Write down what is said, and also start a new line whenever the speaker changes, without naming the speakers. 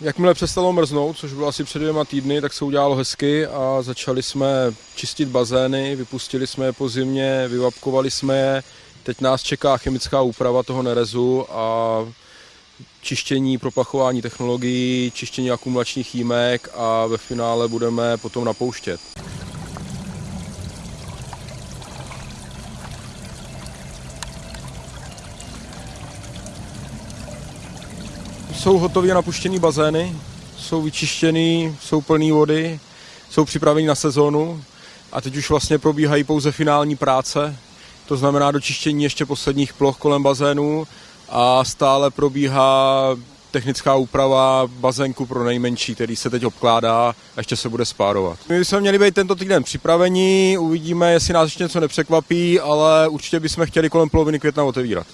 Jakmile přestalo mrznout, což bylo asi před dvěma týdny, tak se udělalo hezky a začali jsme čistit bazény, vypustili jsme je po zimě, vyvapkovali jsme je. Teď nás čeká chemická úprava toho nerezu a čištění, propachování technologií, čištění akumulačních jímek a ve finále budeme potom napouštět. Jsou hotově napuštěný bazény, jsou vyčištěný, jsou plný vody, jsou připraveni na sezónu a teď už vlastně probíhají pouze finální práce, to znamená dočištění ještě posledních ploch kolem bazénu a stále probíhá technická úprava bazénku pro nejmenší, který se teď obkládá a ještě se bude spárovat. My bychom měli být tento týden připraveni, uvidíme, jestli nás ještě něco nepřekvapí, ale určitě bychom chtěli kolem poloviny května otevírat.